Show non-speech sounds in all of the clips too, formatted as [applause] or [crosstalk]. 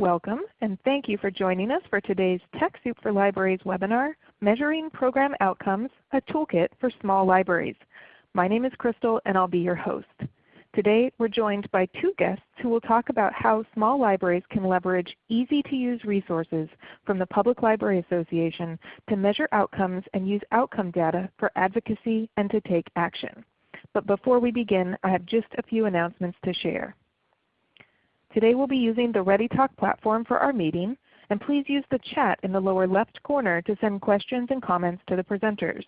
Welcome and thank you for joining us for today's TechSoup for Libraries webinar, Measuring Program Outcomes, a Toolkit for Small Libraries. My name is Crystal and I'll be your host. Today we're joined by two guests who will talk about how small libraries can leverage easy to use resources from the Public Library Association to measure outcomes and use outcome data for advocacy and to take action. But before we begin, I have just a few announcements to share. Today we'll be using the ReadyTalk platform for our meeting, and please use the chat in the lower left corner to send questions and comments to the presenters.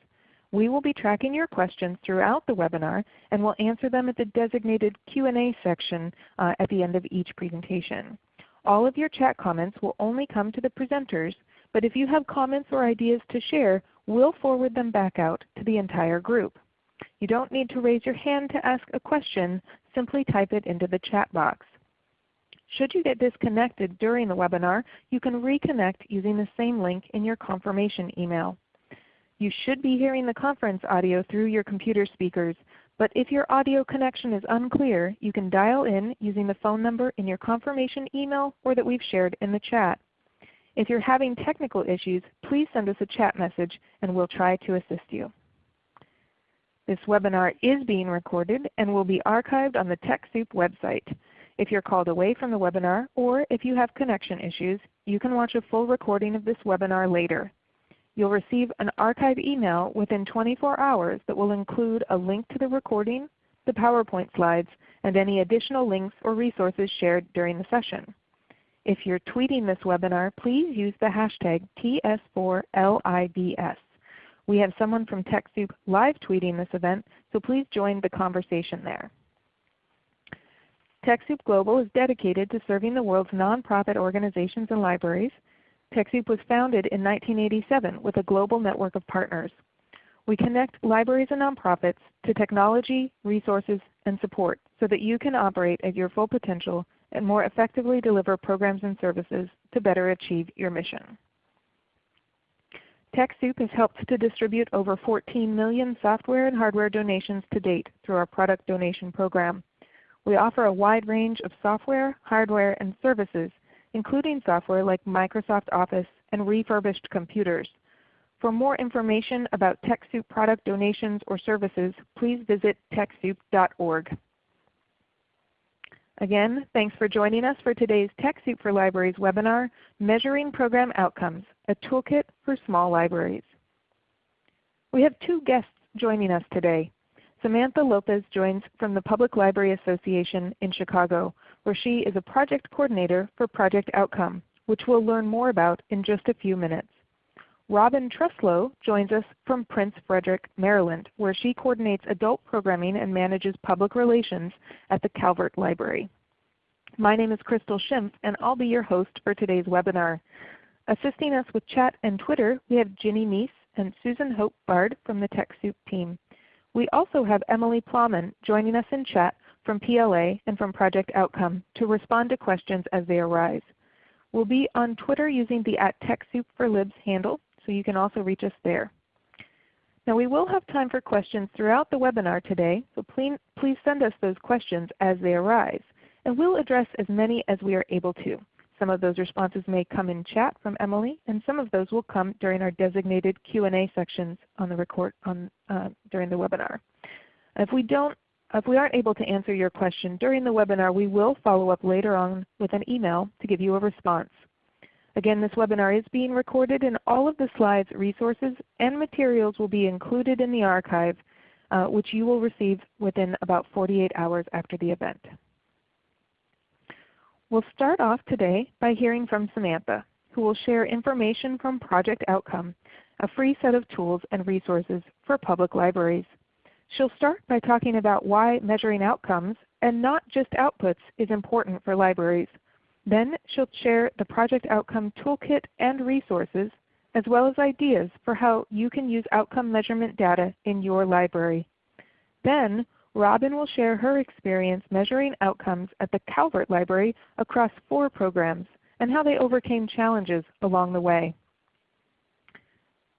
We will be tracking your questions throughout the webinar and will answer them at the designated Q&A section uh, at the end of each presentation. All of your chat comments will only come to the presenters, but if you have comments or ideas to share, we'll forward them back out to the entire group. You don't need to raise your hand to ask a question, simply type it into the chat box. Should you get disconnected during the webinar, you can reconnect using the same link in your confirmation email. You should be hearing the conference audio through your computer speakers, but if your audio connection is unclear, you can dial in using the phone number in your confirmation email or that we've shared in the chat. If you're having technical issues, please send us a chat message and we'll try to assist you. This webinar is being recorded and will be archived on the TechSoup website. If you're called away from the webinar or if you have connection issues, you can watch a full recording of this webinar later. You'll receive an archive email within 24 hours that will include a link to the recording, the PowerPoint slides, and any additional links or resources shared during the session. If you're tweeting this webinar, please use the hashtag TS4LIBS. We have someone from TechSoup live tweeting this event, so please join the conversation there. TechSoup Global is dedicated to serving the world's nonprofit organizations and libraries. TechSoup was founded in 1987 with a global network of partners. We connect libraries and nonprofits to technology, resources, and support so that you can operate at your full potential and more effectively deliver programs and services to better achieve your mission. TechSoup has helped to distribute over 14 million software and hardware donations to date through our product donation program. We offer a wide range of software, hardware, and services, including software like Microsoft Office and refurbished computers. For more information about TechSoup product donations or services, please visit TechSoup.org. Again, thanks for joining us for today's TechSoup for Libraries webinar, Measuring Program Outcomes, a Toolkit for Small Libraries. We have two guests joining us today. Samantha Lopez joins from the Public Library Association in Chicago, where she is a project coordinator for Project Outcome, which we'll learn more about in just a few minutes. Robin Treslow joins us from Prince Frederick, Maryland, where she coordinates adult programming and manages public relations at the Calvert Library. My name is Crystal Schimpf, and I'll be your host for today's webinar. Assisting us with chat and Twitter, we have Ginny Mies and Susan Hope Bard from the TechSoup team. We also have Emily Plagman joining us in chat from PLA and from Project Outcome to respond to questions as they arise. We'll be on Twitter using the at TechSoupForLibs handle, so you can also reach us there. Now we will have time for questions throughout the webinar today, so please send us those questions as they arise, and we'll address as many as we are able to. Some of those responses may come in chat from Emily, and some of those will come during our designated Q&A sections on the record on, uh, during the webinar. If we don't if we aren't able to answer your question during the webinar, we will follow up later on with an email to give you a response. Again, this webinar is being recorded and all of the slides, resources, and materials will be included in the archive, uh, which you will receive within about 48 hours after the event. We'll start off today by hearing from Samantha, who will share information from Project Outcome, a free set of tools and resources for public libraries. She'll start by talking about why measuring outcomes and not just outputs is important for libraries. Then she'll share the Project Outcome Toolkit and resources, as well as ideas for how you can use outcome measurement data in your library. Then Robin will share her experience measuring outcomes at the Calvert Library across four programs and how they overcame challenges along the way.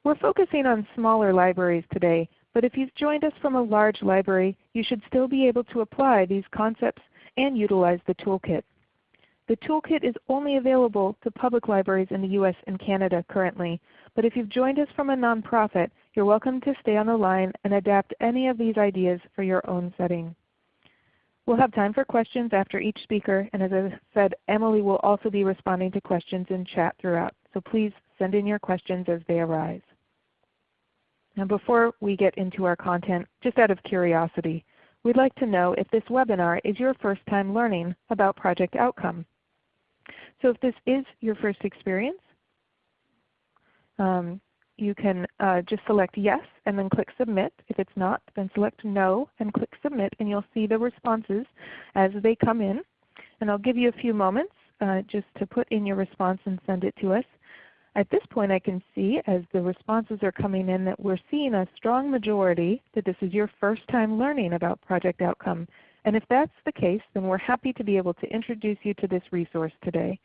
We're focusing on smaller libraries today, but if you've joined us from a large library, you should still be able to apply these concepts and utilize the toolkit. The toolkit is only available to public libraries in the U.S. and Canada currently, but if you've joined us from a nonprofit, you're welcome to stay on the line and adapt any of these ideas for your own setting. We'll have time for questions after each speaker, and as I said, Emily will also be responding to questions in chat throughout. So please send in your questions as they arise. Now before we get into our content, just out of curiosity, we'd like to know if this webinar is your first time learning about Project Outcome. So if this is your first experience, um, you can uh, just select yes and then click submit. If it's not, then select no and click submit and you'll see the responses as they come in. And I'll give you a few moments uh, just to put in your response and send it to us. At this point I can see as the responses are coming in that we're seeing a strong majority that this is your first time learning about Project Outcome. And if that's the case, then we're happy to be able to introduce you to this resource today.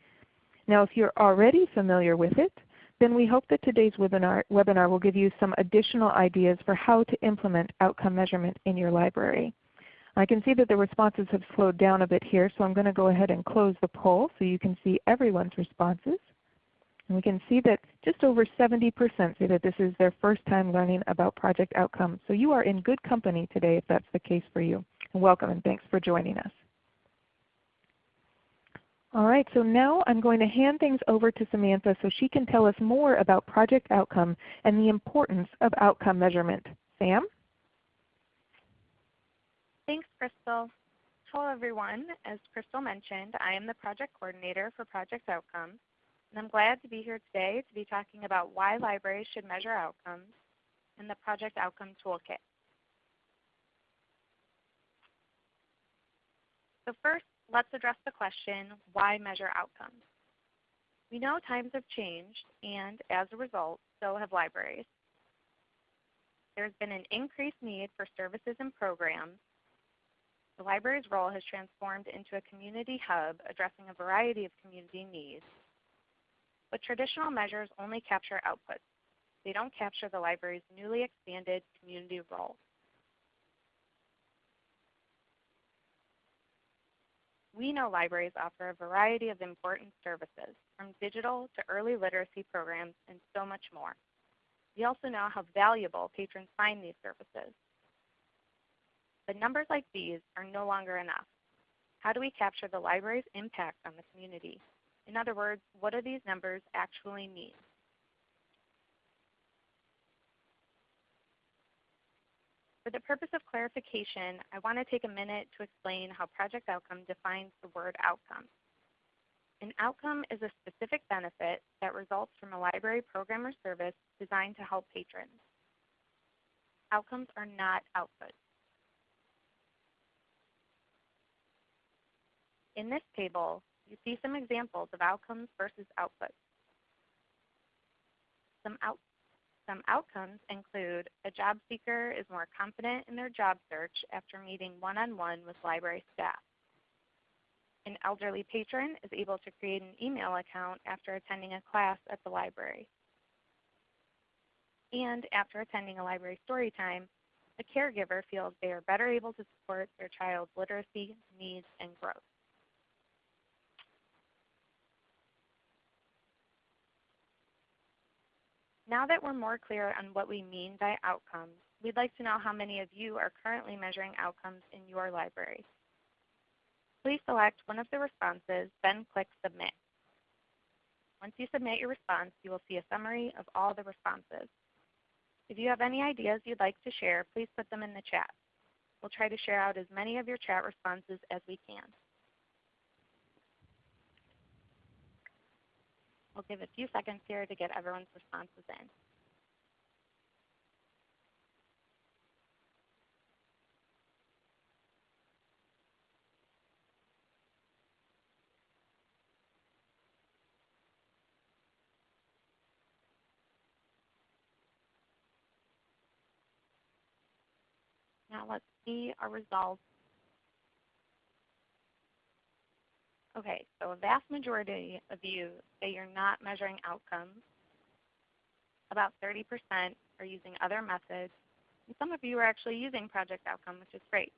Now if you're already familiar with it, then we hope that today's webinar, webinar will give you some additional ideas for how to implement outcome measurement in your library. I can see that the responses have slowed down a bit here, so I'm going to go ahead and close the poll so you can see everyone's responses. And we can see that just over 70% say that this is their first time learning about project outcomes. So you are in good company today if that's the case for you. And welcome and thanks for joining us. All right, so now I'm going to hand things over to Samantha so she can tell us more about project outcome and the importance of outcome measurement. Sam? Thanks, Crystal. Hello everyone. As Crystal mentioned, I am the project coordinator for Project Outcomes, and I'm glad to be here today to be talking about why libraries should measure outcomes and the Project Outcome Toolkit. So first, let's address the question, why measure outcomes? We know times have changed, and as a result, so have libraries. There's been an increased need for services and programs. The library's role has transformed into a community hub addressing a variety of community needs. But traditional measures only capture outputs. They don't capture the library's newly expanded community role. We know libraries offer a variety of important services, from digital to early literacy programs and so much more. We also know how valuable patrons find these services. But numbers like these are no longer enough. How do we capture the library's impact on the community? In other words, what do these numbers actually mean? For the purpose of clarification, I want to take a minute to explain how Project Outcome defines the word outcome. An outcome is a specific benefit that results from a library program or service designed to help patrons. Outcomes are not outputs. In this table, you see some examples of outcomes versus outputs. Some out some outcomes include a job seeker is more confident in their job search after meeting one-on-one -on -one with library staff. An elderly patron is able to create an email account after attending a class at the library. And after attending a library story time, a caregiver feels they are better able to support their child's literacy needs and growth. Now that we're more clear on what we mean by outcomes, we'd like to know how many of you are currently measuring outcomes in your library. Please select one of the responses, then click Submit. Once you submit your response, you will see a summary of all the responses. If you have any ideas you'd like to share, please put them in the chat. We'll try to share out as many of your chat responses as we can. We'll give a few seconds here to get everyone's responses in. Now let's see our results Okay, so a vast majority of you say you're not measuring outcomes. About 30% are using other methods. And some of you are actually using Project Outcome, which is great.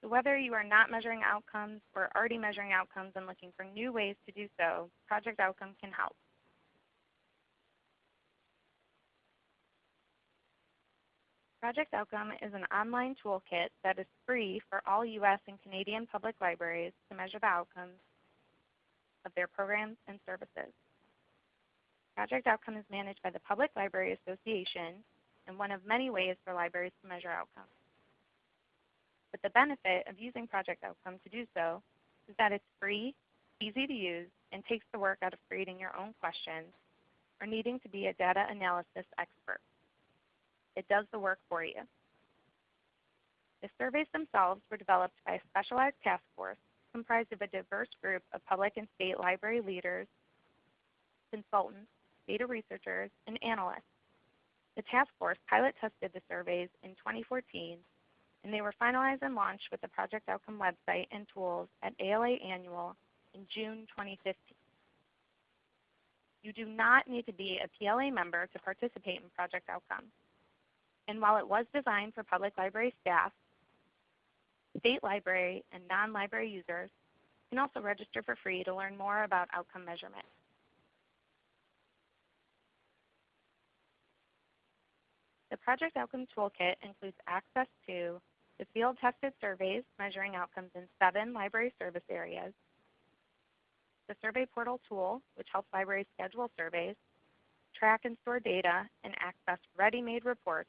So whether you are not measuring outcomes or already measuring outcomes and looking for new ways to do so, Project Outcome can help. Project Outcome is an online toolkit that is free for all U.S. and Canadian public libraries to measure the outcomes of their programs and services. Project Outcome is managed by the Public Library Association and one of many ways for libraries to measure outcomes. But the benefit of using Project Outcome to do so is that it's free, easy to use, and takes the work out of creating your own questions or needing to be a data analysis expert. It does the work for you. The surveys themselves were developed by a specialized task force comprised of a diverse group of public and state library leaders, consultants, data researchers, and analysts. The task force pilot tested the surveys in 2014, and they were finalized and launched with the Project Outcome website and tools at ALA Annual in June 2015. You do not need to be a PLA member to participate in Project Outcome and while it was designed for public library staff, state library and non-library users can also register for free to learn more about outcome measurement. The Project Outcome Toolkit includes access to the field-tested surveys measuring outcomes in seven library service areas, the Survey Portal tool, which helps libraries schedule surveys, track and store data, and access ready-made reports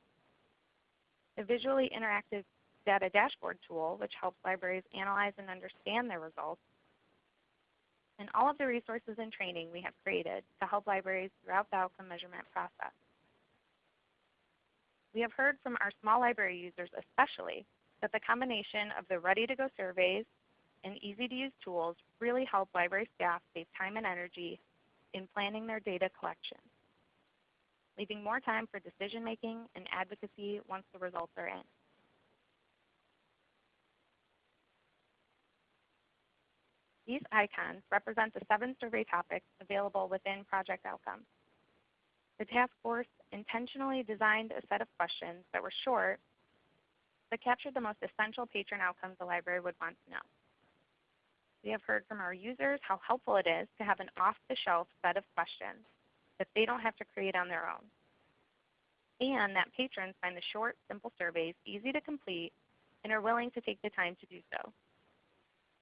the visually interactive data dashboard tool, which helps libraries analyze and understand their results, and all of the resources and training we have created to help libraries throughout the outcome measurement process. We have heard from our small library users especially that the combination of the ready-to-go surveys and easy-to-use tools really help library staff save time and energy in planning their data collection leaving more time for decision making and advocacy once the results are in. These icons represent the seven survey topics available within Project Outcomes. The task force intentionally designed a set of questions that were short but captured the most essential patron outcomes the library would want to know. We have heard from our users how helpful it is to have an off-the-shelf set of questions that they don't have to create on their own. And that patrons find the short, simple surveys easy to complete and are willing to take the time to do so.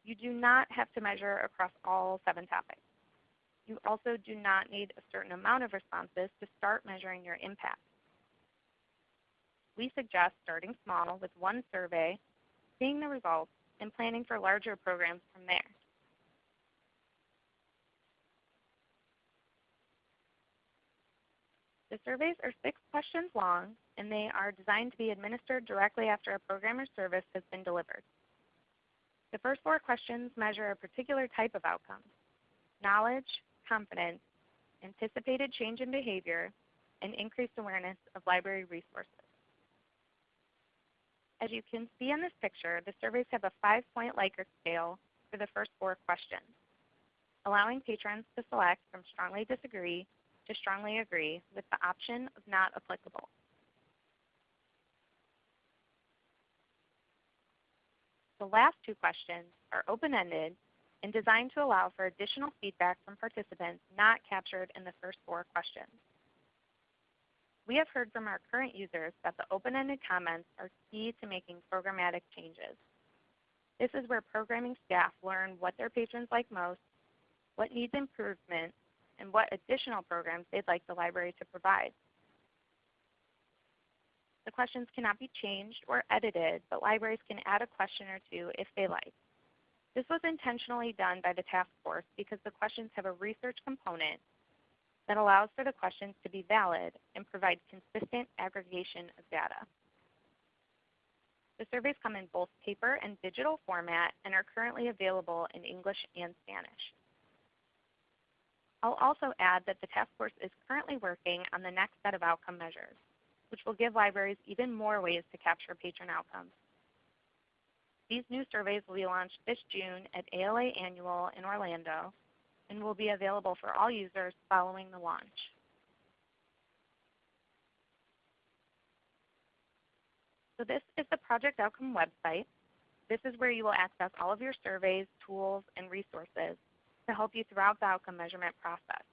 You do not have to measure across all seven topics. You also do not need a certain amount of responses to start measuring your impact. We suggest starting small with one survey, seeing the results, and planning for larger programs from there. The surveys are six questions long, and they are designed to be administered directly after a program or service has been delivered. The first four questions measure a particular type of outcome, knowledge, confidence, anticipated change in behavior, and increased awareness of library resources. As you can see in this picture, the surveys have a five-point Likert scale for the first four questions, allowing patrons to select from strongly disagree to strongly agree with the option of not applicable. The last two questions are open-ended and designed to allow for additional feedback from participants not captured in the first four questions. We have heard from our current users that the open-ended comments are key to making programmatic changes. This is where programming staff learn what their patrons like most, what needs improvement, and what additional programs they'd like the library to provide. The questions cannot be changed or edited, but libraries can add a question or two if they like. This was intentionally done by the task force because the questions have a research component that allows for the questions to be valid and provide consistent aggregation of data. The surveys come in both paper and digital format and are currently available in English and Spanish. I'll also add that the task force is currently working on the next set of outcome measures, which will give libraries even more ways to capture patron outcomes. These new surveys will be launched this June at ALA Annual in Orlando and will be available for all users following the launch. So this is the Project Outcome website. This is where you will access all of your surveys, tools, and resources to help you throughout the outcome measurement process.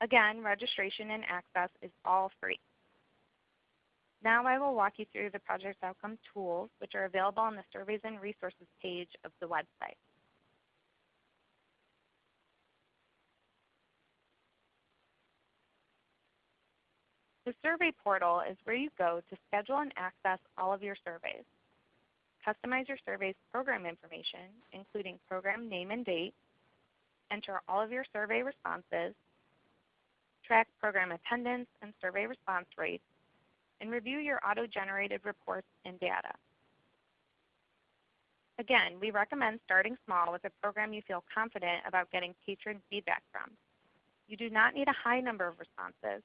Again, registration and access is all free. Now I will walk you through the project outcome tools, which are available on the Surveys and Resources page of the website. The survey portal is where you go to schedule and access all of your surveys. Customize your survey's program information, including program name and date, enter all of your survey responses, track program attendance and survey response rates, and review your auto-generated reports and data. Again, we recommend starting small with a program you feel confident about getting patron feedback from. You do not need a high number of responses,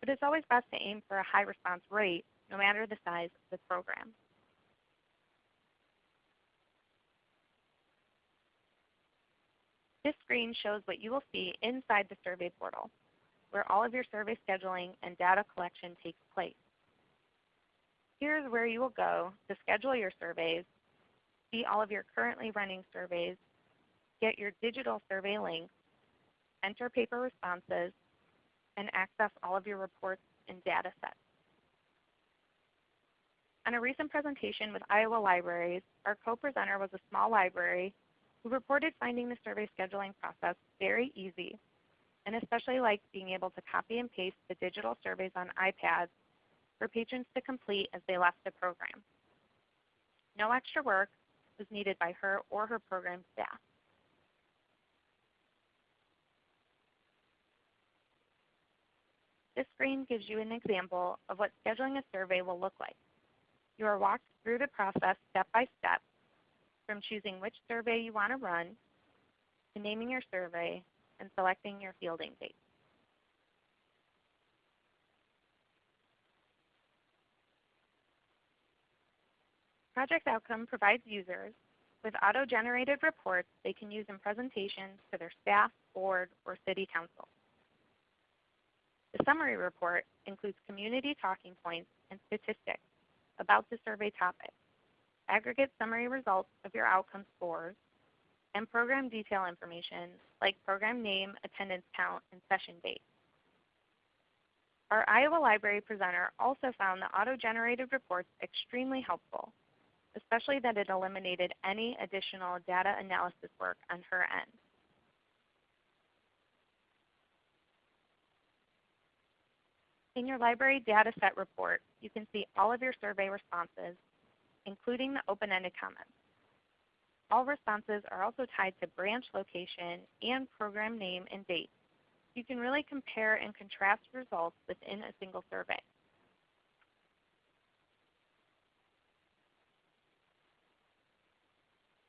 but it's always best to aim for a high response rate no matter the size of the program. This screen shows what you will see inside the survey portal, where all of your survey scheduling and data collection takes place. Here's where you will go to schedule your surveys, see all of your currently running surveys, get your digital survey links, enter paper responses, and access all of your reports and data sets. On a recent presentation with Iowa Libraries, our co-presenter was a small library who reported finding the survey scheduling process very easy and especially liked being able to copy and paste the digital surveys on iPads for patrons to complete as they left the program. No extra work was needed by her or her program staff. This screen gives you an example of what scheduling a survey will look like. You are walked through the process step by step, from choosing which survey you want to run, to naming your survey, and selecting your fielding date. Project Outcome provides users with auto-generated reports they can use in presentations to their staff, board, or city council. The summary report includes community talking points and statistics about the survey topic, aggregate summary results of your outcome scores, and program detail information like program name, attendance count, and session date. Our Iowa Library presenter also found the auto-generated reports extremely helpful, especially that it eliminated any additional data analysis work on her end. In your library dataset report, you can see all of your survey responses, including the open-ended comments. All responses are also tied to branch location and program name and date. You can really compare and contrast results within a single survey.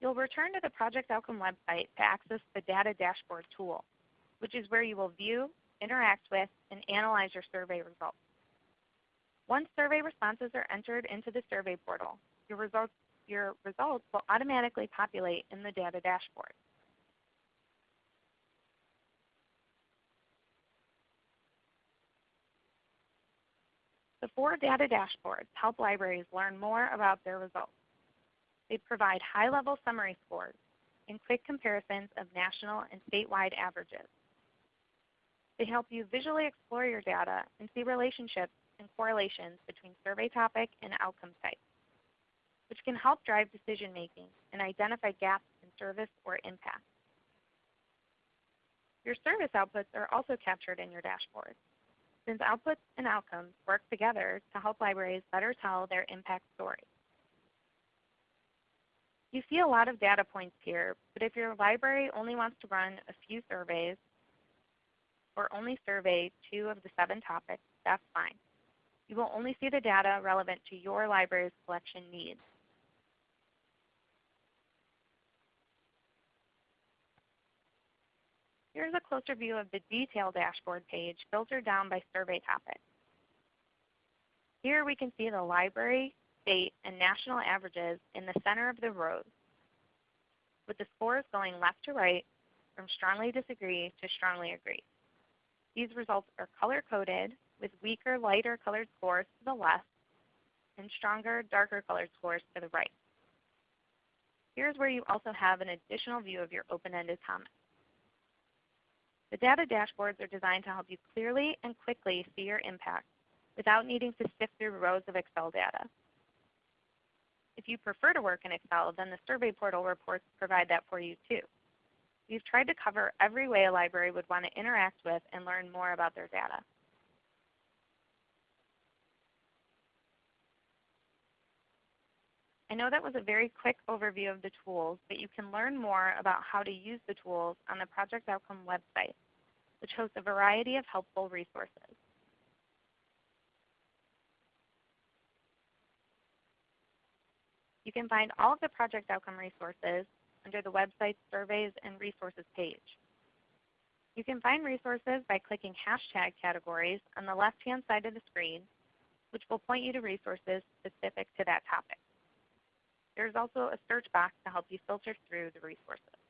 You'll return to the Project Outcome website to access the Data Dashboard tool, which is where you will view interact with, and analyze your survey results. Once survey responses are entered into the survey portal, your results, your results will automatically populate in the data dashboard. The four data dashboards help libraries learn more about their results. They provide high-level summary scores and quick comparisons of national and statewide averages. They help you visually explore your data and see relationships and correlations between survey topic and outcome type, which can help drive decision making and identify gaps in service or impact. Your service outputs are also captured in your dashboard, since outputs and outcomes work together to help libraries better tell their impact story. You see a lot of data points here, but if your library only wants to run a few surveys or only survey two of the seven topics, that's fine. You will only see the data relevant to your library's collection needs. Here's a closer view of the detail dashboard page filtered down by survey topic. Here we can see the library, state, and national averages in the center of the rows, with the scores going left to right from strongly disagree to strongly agree. These results are color-coded with weaker, lighter colored scores to the left and stronger, darker colored scores to the right. Here's where you also have an additional view of your open-ended comments. The data dashboards are designed to help you clearly and quickly see your impact without needing to sift through rows of Excel data. If you prefer to work in Excel, then the survey portal reports provide that for you too. We've tried to cover every way a library would want to interact with and learn more about their data. I know that was a very quick overview of the tools, but you can learn more about how to use the tools on the Project Outcome website, which hosts a variety of helpful resources. You can find all of the Project Outcome resources under the website's Surveys and Resources page. You can find resources by clicking hashtag categories on the left-hand side of the screen, which will point you to resources specific to that topic. There's also a search box to help you filter through the resources.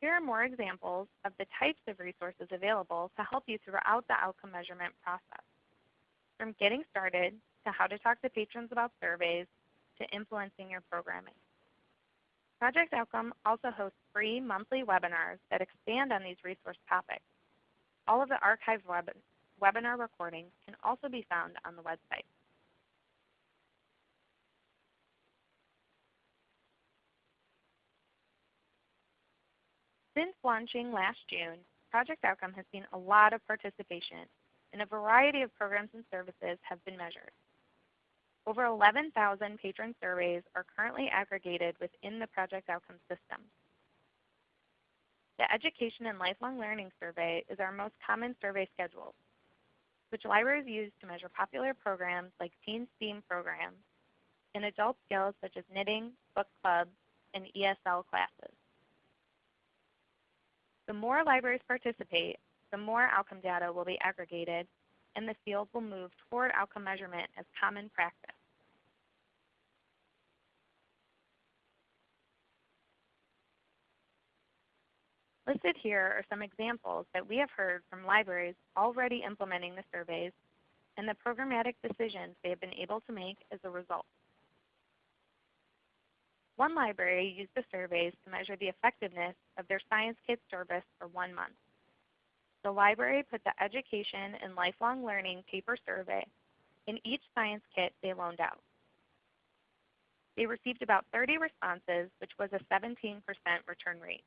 Here are more examples of the types of resources available to help you throughout the outcome measurement process, from getting started to how to talk to patrons about surveys to influencing your programming. Project Outcome also hosts free monthly webinars that expand on these resource topics. All of the archived web webinar recordings can also be found on the website. Since launching last June, Project Outcome has seen a lot of participation and a variety of programs and services have been measured. Over 11,000 patron surveys are currently aggregated within the Project Outcome system. The Education and Lifelong Learning Survey is our most common survey schedule, which libraries use to measure popular programs like teen STEAM programs and adult skills such as knitting, book clubs, and ESL classes. The more libraries participate, the more outcome data will be aggregated, and the field will move toward outcome measurement as common practice. Listed here are some examples that we have heard from libraries already implementing the surveys and the programmatic decisions they have been able to make as a result. One library used the surveys to measure the effectiveness of their Science Kit service for one month. The library put the Education and Lifelong Learning paper survey in each Science Kit they loaned out. They received about 30 responses, which was a 17% return rate.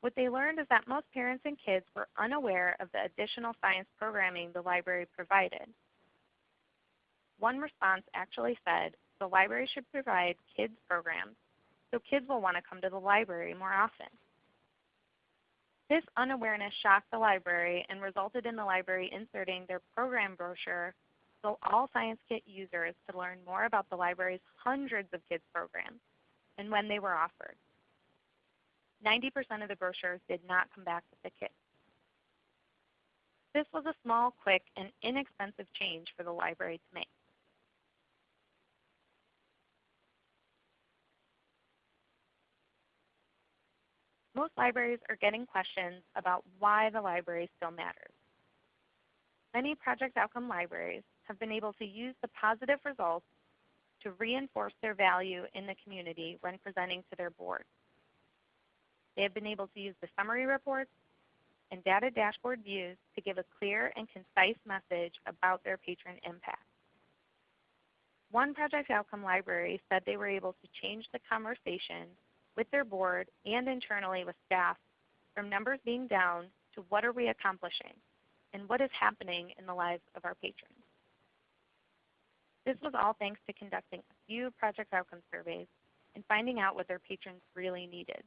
What they learned is that most parents and kids were unaware of the additional science programming the library provided. One response actually said, the library should provide kids programs so kids will want to come to the library more often. This unawareness shocked the library and resulted in the library inserting their program brochure so all Science Kit users could learn more about the library's hundreds of kids programs and when they were offered. 90% of the brochures did not come back with the kit. This was a small, quick, and inexpensive change for the library to make. Most libraries are getting questions about why the library still matters. Many Project Outcome libraries have been able to use the positive results to reinforce their value in the community when presenting to their board. They have been able to use the summary reports and data dashboard views to give a clear and concise message about their patron impact. One Project Outcome library said they were able to change the conversation with their board and internally with staff from numbers being down to what are we accomplishing and what is happening in the lives of our patrons. This was all thanks to conducting a few project outcome surveys and finding out what their patrons really needed.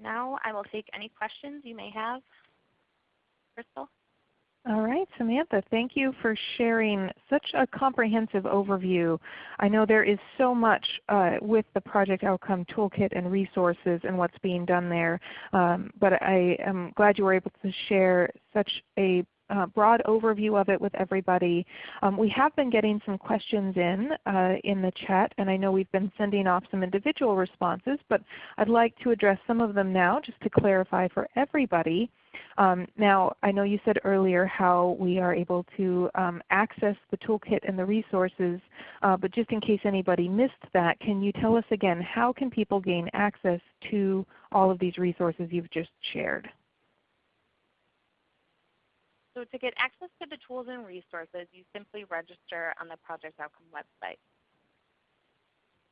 Now I will take any questions you may have. Crystal? All right, Samantha, thank you for sharing such a comprehensive overview. I know there is so much uh, with the Project Outcome Toolkit and resources and what's being done there, um, but I am glad you were able to share such a uh, broad overview of it with everybody. Um, we have been getting some questions in uh, in the chat, and I know we've been sending off some individual responses, but I'd like to address some of them now just to clarify for everybody. Um, now, I know you said earlier how we are able to um, access the toolkit and the resources, uh, but just in case anybody missed that, can you tell us again, how can people gain access to all of these resources you've just shared? So to get access to the tools and resources, you simply register on the Project Outcome website.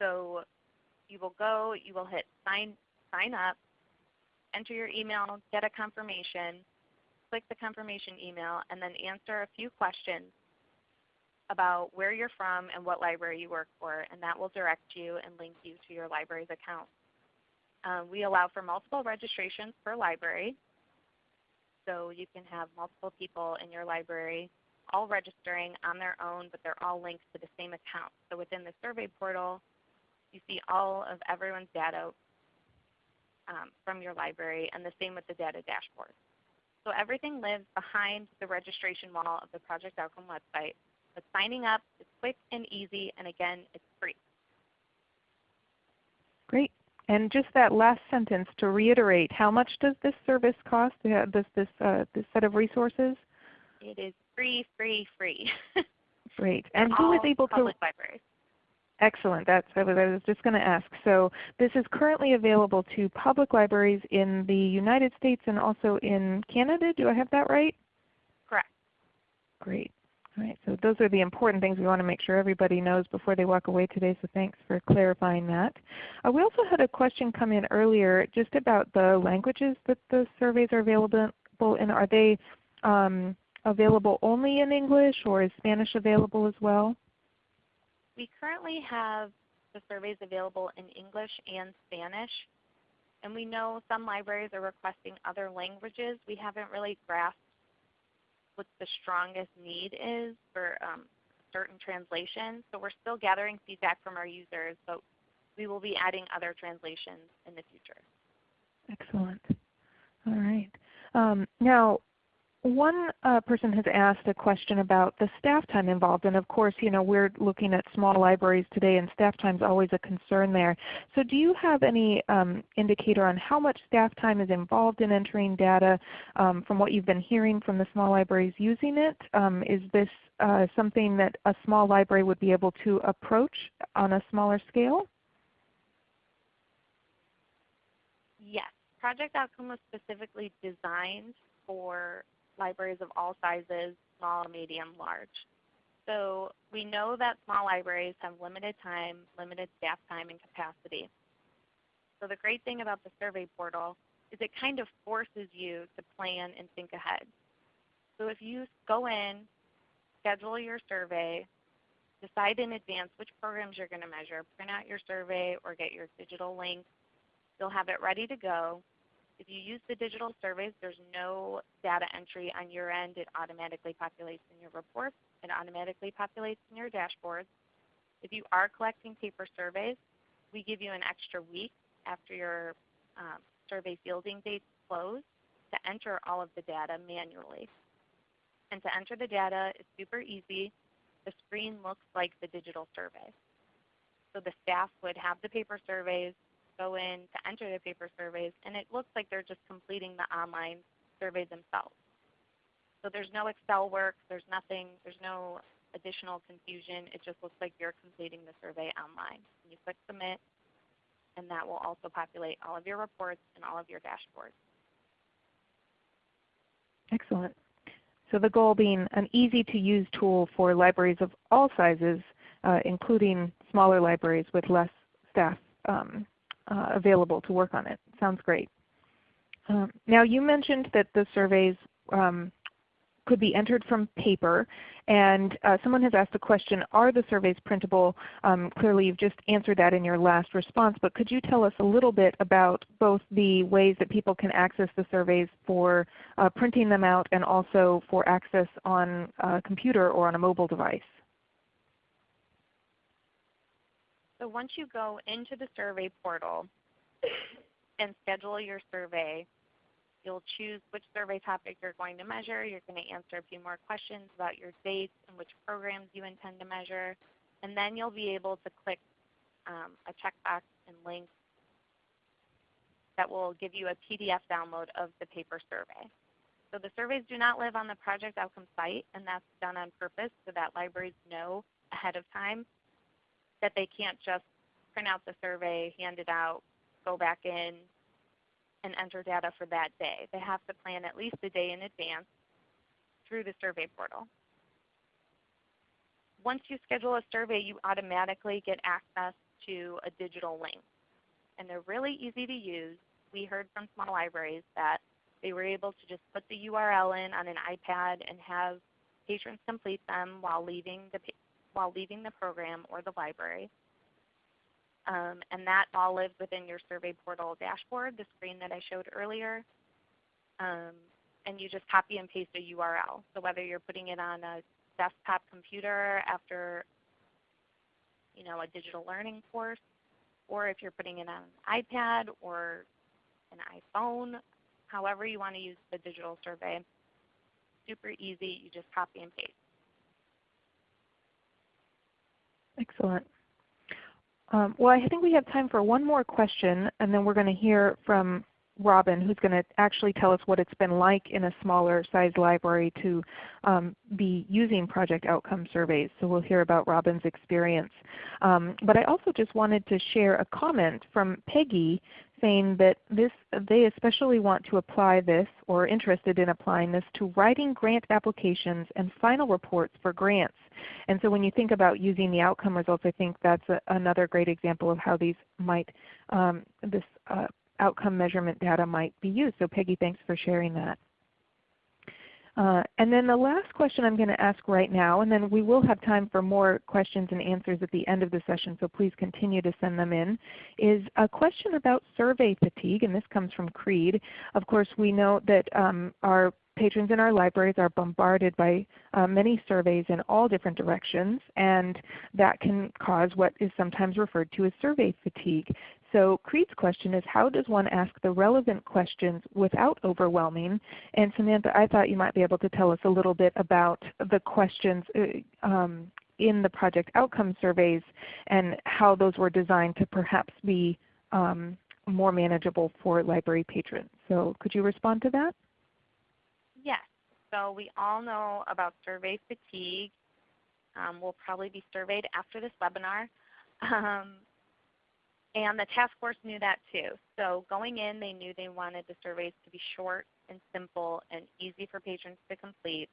So you will go, you will hit sign, sign up, enter your email, get a confirmation, click the confirmation email, and then answer a few questions about where you're from and what library you work for, and that will direct you and link you to your library's account. Um, we allow for multiple registrations per library, so you can have multiple people in your library all registering on their own, but they're all linked to the same account. So within the survey portal, you see all of everyone's data um, from your library, and the same with the data dashboard. So everything lives behind the registration wall of the Project Outcome website. But signing up is quick and easy, and again, it's free. Great. And just that last sentence to reiterate, how much does this service cost, uh, this, this, uh, this set of resources? It is free, free, free. [laughs] Great. And who is able to? Libraries. Excellent. That's what I was just going to ask. So this is currently available to public libraries in the United States and also in Canada. Do I have that right? Correct. Great. All right, so those are the important things we want to make sure everybody knows before they walk away today, so thanks for clarifying that. Uh, we also had a question come in earlier just about the languages that the surveys are available in. Are they um, available only in English or is Spanish available as well? We currently have the surveys available in English and Spanish. And we know some libraries are requesting other languages. We haven't really grasped what the strongest need is for um, certain translations. So we're still gathering feedback from our users, but we will be adding other translations in the future. Excellent. All right. Um, now, one uh, person has asked a question about the staff time involved, and of course, you know, we're looking at small libraries today, and staff time is always a concern there. So, do you have any um, indicator on how much staff time is involved in entering data um, from what you've been hearing from the small libraries using it? Um, is this uh, something that a small library would be able to approach on a smaller scale? Yes. Project Outcome was specifically designed for libraries of all sizes, small, medium, large. So we know that small libraries have limited time, limited staff time and capacity. So the great thing about the survey portal is it kind of forces you to plan and think ahead. So if you go in, schedule your survey, decide in advance which programs you're going to measure, print out your survey or get your digital link, you'll have it ready to go if you use the digital surveys, there's no data entry on your end. It automatically populates in your reports. It automatically populates in your dashboards. If you are collecting paper surveys, we give you an extra week after your um, survey fielding dates close to enter all of the data manually. And to enter the data is super easy. The screen looks like the digital survey. So the staff would have the paper surveys, go in to enter the paper surveys, and it looks like they're just completing the online surveys themselves. So there's no Excel work, there's nothing, there's no additional confusion. It just looks like you're completing the survey online. You click submit, and that will also populate all of your reports and all of your dashboards. Excellent. So the goal being an easy to use tool for libraries of all sizes, uh, including smaller libraries with less staff um, uh, available to work on it. Sounds great. Um, now you mentioned that the surveys um, could be entered from paper. And uh, someone has asked the question, are the surveys printable? Um, clearly you've just answered that in your last response, but could you tell us a little bit about both the ways that people can access the surveys for uh, printing them out and also for access on a computer or on a mobile device? So once you go into the survey portal and schedule your survey, You'll choose which survey topic you're going to measure. You're going to answer a few more questions about your dates and which programs you intend to measure. And then you'll be able to click um, a checkbox and link that will give you a PDF download of the paper survey. So the surveys do not live on the project outcome site, and that's done on purpose so that libraries know ahead of time that they can't just print out the survey, hand it out, go back in, and enter data for that day. They have to plan at least a day in advance through the survey portal. Once you schedule a survey, you automatically get access to a digital link. And they're really easy to use. We heard from small libraries that they were able to just put the URL in on an iPad and have patrons complete them while leaving the, while leaving the program or the library. Um, and that all lives within your survey portal dashboard, the screen that I showed earlier. Um, and you just copy and paste a URL. So whether you're putting it on a desktop computer after you know, a digital learning course, or if you're putting it on an iPad or an iPhone, however you want to use the digital survey, super easy. You just copy and paste. Excellent. Um, well, I think we have time for one more question, and then we're going to hear from Robin, who's going to actually tell us what it's been like in a smaller sized library to um, be using project outcome surveys. So we'll hear about Robin's experience. Um, but I also just wanted to share a comment from Peggy saying that this, they especially want to apply this or interested in applying this to writing grant applications and final reports for grants. And so when you think about using the outcome results, I think that's a, another great example of how these might, um, this uh, outcome measurement data might be used. So Peggy, thanks for sharing that. Uh, and then the last question I'm going to ask right now, and then we will have time for more questions and answers at the end of the session, so please continue to send them in, is a question about survey fatigue, and this comes from Creed. Of course, we know that um, our patrons in our libraries are bombarded by uh, many surveys in all different directions, and that can cause what is sometimes referred to as survey fatigue. So Creed's question is how does one ask the relevant questions without overwhelming? And Samantha, I thought you might be able to tell us a little bit about the questions uh, um, in the project outcome surveys and how those were designed to perhaps be um, more manageable for library patrons. So could you respond to that? Yes. So we all know about survey fatigue. Um, we'll probably be surveyed after this webinar. Um, and the task force knew that too. So going in, they knew they wanted the surveys to be short and simple and easy for patrons to complete.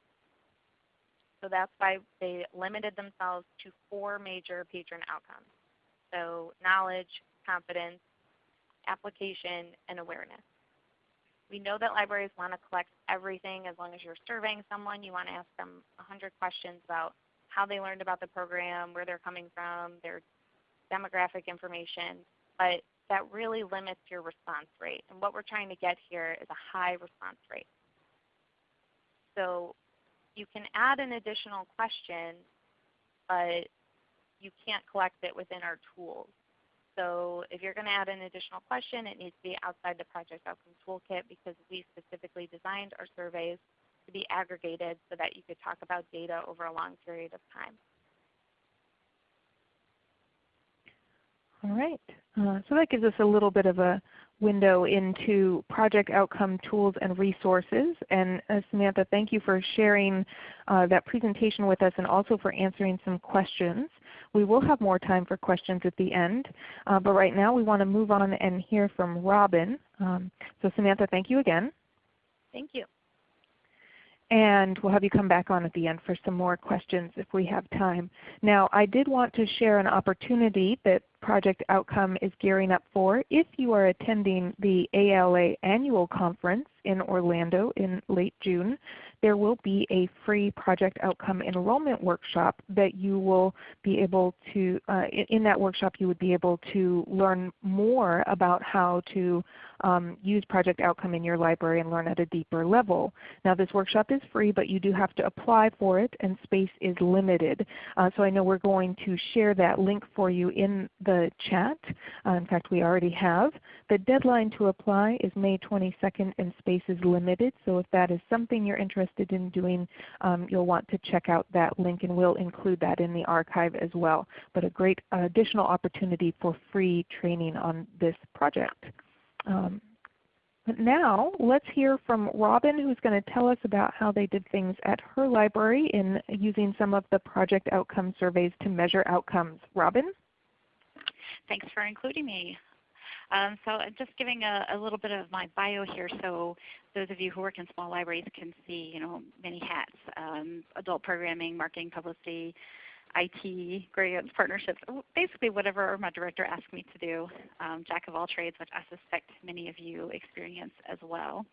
So that's why they limited themselves to four major patron outcomes. So knowledge, confidence, application, and awareness. We know that libraries want to collect everything as long as you're surveying someone. You want to ask them 100 questions about how they learned about the program, where they're coming from, their demographic information, but that really limits your response rate. And what we're trying to get here is a high response rate. So you can add an additional question, but you can't collect it within our tools. So if you're going to add an additional question, it needs to be outside the Project Outcome Toolkit because we specifically designed our surveys to be aggregated so that you could talk about data over a long period of time. All right. Uh, so that gives us a little bit of a window into project outcome tools and resources. And uh, Samantha, thank you for sharing uh, that presentation with us and also for answering some questions. We will have more time for questions at the end. Uh, but right now we want to move on and hear from Robin. Um, so Samantha, thank you again. Thank you. And we'll have you come back on at the end for some more questions if we have time. Now I did want to share an opportunity that Project Outcome is gearing up for. If you are attending the ALA Annual Conference in Orlando in late June, there will be a free project outcome enrollment workshop that you will be able to, uh, in that workshop you would be able to learn more about how to um, use project outcome in your library and learn at a deeper level. Now this workshop is free but you do have to apply for it and space is limited. Uh, so I know we're going to share that link for you in the chat. Uh, in fact we already have. The deadline to apply is May 22nd and space is limited. So if that is something you're interested in doing, um, you'll want to check out that link and we'll include that in the archive as well. But a great additional opportunity for free training on this project. Um, but now let's hear from Robin who's going to tell us about how they did things at her library in using some of the project outcome surveys to measure outcomes. Robin? Thanks for including me. Um, so I'm just giving a, a, little bit of my bio here so those of you who work in small libraries can see you know, many hats, um, adult programming, marketing, publicity, IT, grants, partnerships, basically whatever my director asked me to do. Um, jack of all trades, which I suspect many of you experience as well.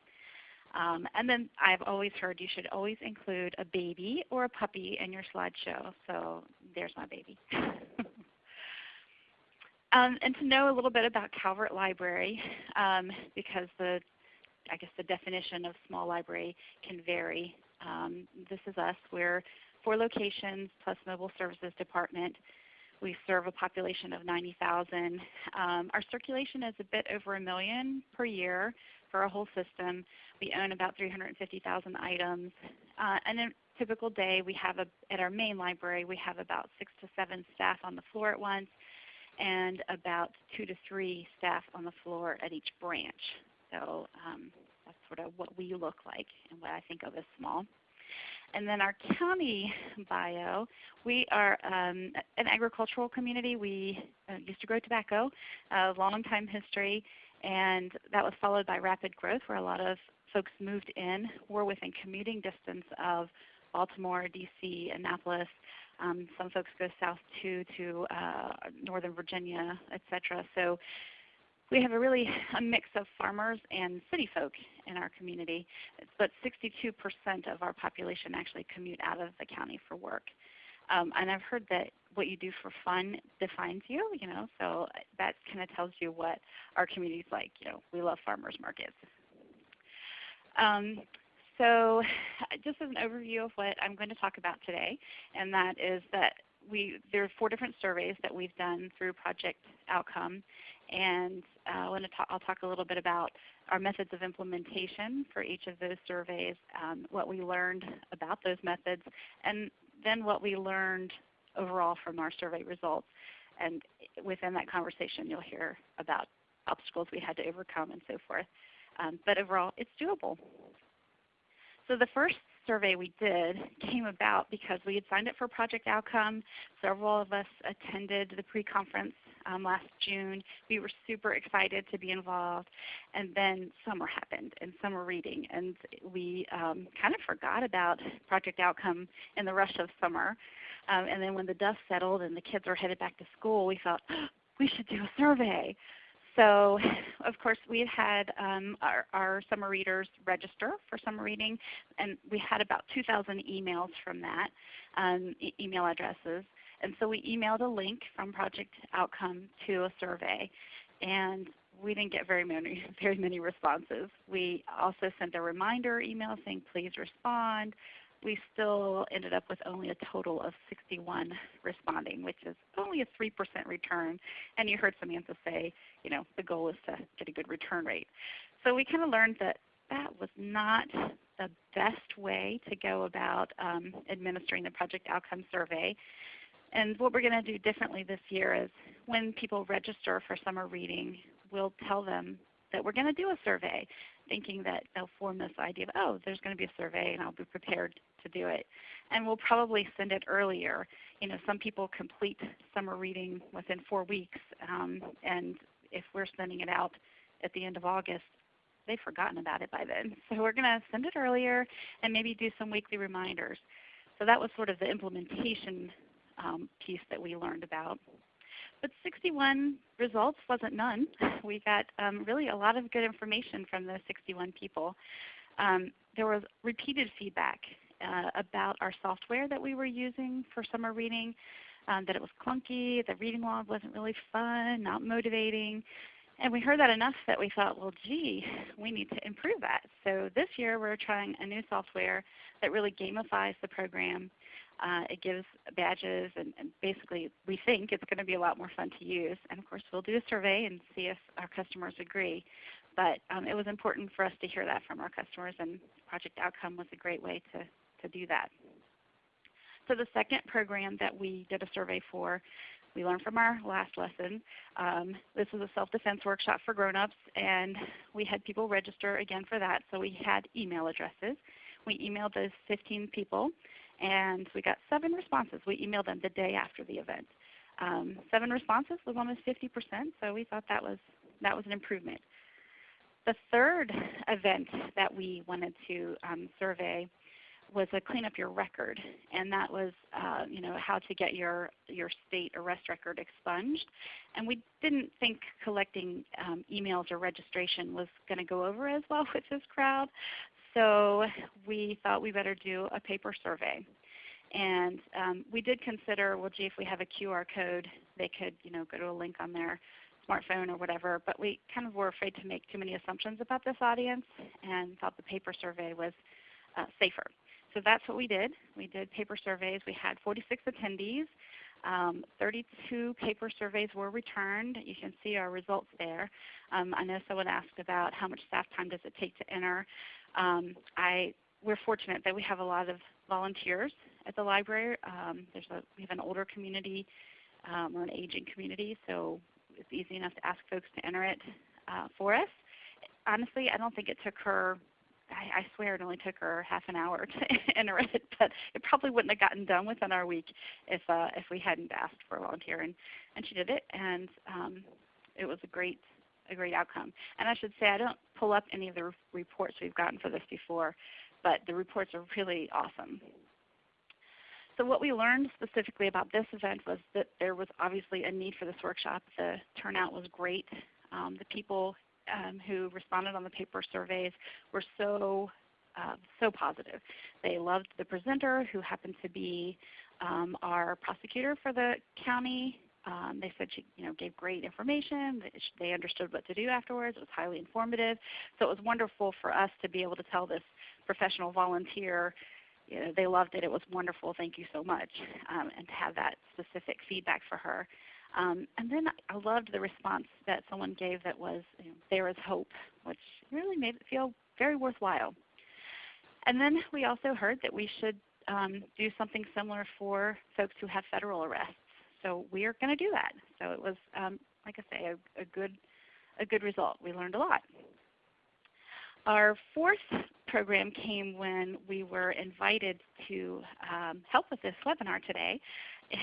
Um, and then I've always heard you should always include a baby or a puppy in your slideshow. So there's my baby. [laughs] um, and to know a little bit about Calvert Library, um, because the I guess the definition of small library can vary. Um, this is us. We're four locations plus mobile services department. We serve a population of 90,000. Um, our circulation is a bit over a million per year for a whole system. We own about 350,000 items. Uh, and in a typical day, we have a, at our main library, we have about six to seven staff on the floor at once and about two to three staff on the floor at each branch. So um, that's sort of what we look like and what I think of as small. And then our county bio, we are um, an agricultural community. We uh, used to grow tobacco, a long time history, and that was followed by rapid growth where a lot of folks moved in. We're within commuting distance of Baltimore, DC, Annapolis. Um, some folks go south too to uh, Northern Virginia, etc. So we have a really a mix of farmers and city folk in our community, but 62% of our population actually commute out of the county for work. Um, and I've heard that what you do for fun defines you, you know, so that kind of tells you what our community is like. You know, we love farmers markets. Um, so [sighs] just as an overview of what I'm going to talk about today, and that is that we, there are four different surveys that we've done through Project Outcome. And uh, I talk, I'll talk a little bit about our methods of implementation for each of those surveys, um, what we learned about those methods, and then what we learned overall from our survey results. And within that conversation you'll hear about obstacles we had to overcome and so forth. Um, but overall it's doable. So the first survey we did came about because we had signed up for Project Outcome. Several of us attended the pre-conference um, last June. We were super excited to be involved. And then summer happened and summer reading. And we um, kind of forgot about Project Outcome in the rush of summer. Um, and then when the dust settled and the kids were headed back to school, we thought, oh, [gasps] we should do a survey. So [laughs] of course we had um, our, our, summer readers register for summer reading and we had about 2,000 emails from that, um, e email addresses. And so we emailed a link from Project Outcome to a survey and we didn't get very many, [laughs] very many responses. We also sent a reminder email saying please respond we still ended up with only a total of 61 responding, which is only a 3% return. And you heard Samantha say, you know, the goal is to get a good return rate. So we kind of learned that that was not the best way to go about um, administering the project outcome survey. And what we're going to do differently this year is when people register for summer reading, we'll tell them that we're going to do a survey, thinking that they'll form this idea of, oh, there's going to be a survey and I'll be prepared to do it. And we'll probably send it earlier. You know, some people complete summer reading within four weeks, um, and if we're sending it out at the end of August, they've forgotten about it by then. [laughs] So we're going to send it earlier and maybe do some weekly reminders. So that was sort of the implementation um, piece that we learned about. But 61 results wasn't none. [laughs] We got um, really a lot of good information from those 61 people. Um, there was repeated feedback uh, about our software that we were using for summer reading, um, that it was clunky, the reading log wasn't really fun, not motivating. And we heard that enough that we thought, well, gee, we need to improve that. So this year we're trying a new software that really gamifies the program. Uh, it gives badges, and, and, basically we think it's going to be a lot more fun to use. And of course we'll do a survey and see if our customers agree. But um, it was important for us to hear that from our customers, and Project Outcome was a great way to, to do that. So the second program that we did a survey for we learned from our last lesson. Um, this was a self-defense workshop for grown-ups, and we had people register again for that. So we had email addresses. We emailed those 15 people, and we got seven responses. We emailed them the day after the event. Um, seven responses was almost 50%, so we thought that was, that was an improvement. The third event that we wanted to um, survey was a clean up your record, and that was uh, you know how to get your your state arrest record expunged. And we didn't think collecting um, emails or registration was going to go over as well [laughs] with this crowd, so we thought we better do a paper survey. And um, we did consider, well, gee, if we have a QR code, they could you know go to a link on their smartphone or whatever. But we kind of were afraid to make too many assumptions about this audience, and thought the paper survey was uh, safer. So that's what we did. We did paper surveys. We had 46 attendees. Um, 32 paper surveys were returned. You can see our results there. Um, I know someone asked about how much staff time does it take to enter. Um, I, we're fortunate that we have a lot of volunteers at the library. Um, there's a, we have an older community um, or an aging community, so it's easy enough to ask folks to enter it uh, for us. Honestly, I don't think it took her I, I swear it only took her half an hour [laughs] to enter it, but it probably wouldn't have gotten done within our week if uh, if we hadn't asked for a volunteer. And and she did it, and um, it was a great a great outcome. And I should say I don't pull up any of the re reports we've gotten for this before, but the reports are really awesome. So what we learned specifically about this event was that there was obviously a need for this workshop. The turnout was great. Um, the people um, who responded on the paper surveys were so uh, so positive. They loved the presenter, who happened to be um, our prosecutor for the county. Um, they said she you know, gave great information. They understood what to do afterwards. It was highly informative. So it was wonderful for us to be able to tell this professional volunteer you know, they loved it. It was wonderful. Thank you so much. Um, and to have that specific feedback for her. Um, and then I loved the response that someone gave that was, you know, there is hope, which really made it feel very worthwhile. And then we also heard that we should um, do something similar for folks who have federal arrests. So we are going to do that. So it was, um, like I say, a, a, good, a good result. We learned a lot. Our fourth program came when we were invited to um, help with this webinar today.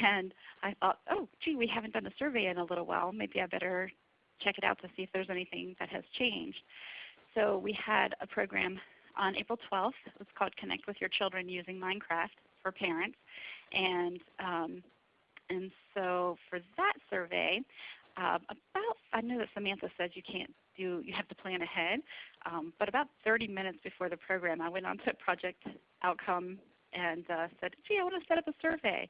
And I thought, oh, gee, we haven't done a survey in a little while. Maybe I better check it out to see if there's anything that has changed. So we had a program on April 12th. It was called Connect with Your Children Using Minecraft for Parents. And, um, and so for that survey, uh, about, I know that Samantha said you can't do, you have to plan ahead, um, but about 30 minutes before the program, I went on to Project Outcome and uh, said, gee, I want to set up a survey